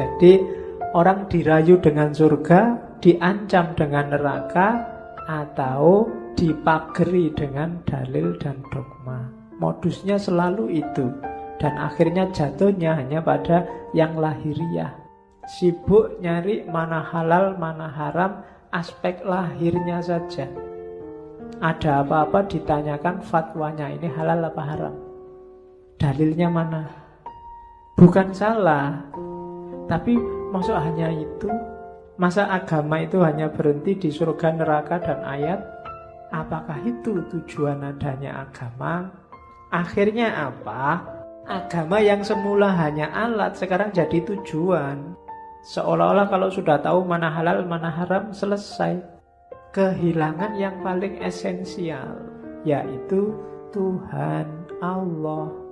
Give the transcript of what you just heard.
Jadi orang dirayu dengan surga, diancam dengan neraka, atau dipageri dengan dalil dan dogma. Modusnya selalu itu. Dan akhirnya jatuhnya hanya pada yang lahiriah. Sibuk nyari mana halal, mana haram, aspek lahirnya saja. Ada apa-apa ditanyakan fatwanya ini halal apa haram. Dalilnya mana? Bukan salah, tapi masuk hanya itu. Masa agama itu hanya berhenti di surga, neraka, dan ayat? Apakah itu tujuan adanya agama? Akhirnya apa? Agama yang semula hanya alat sekarang jadi tujuan. Seolah-olah kalau sudah tahu mana halal, mana haram, selesai. Kehilangan yang paling esensial, yaitu Tuhan Allah.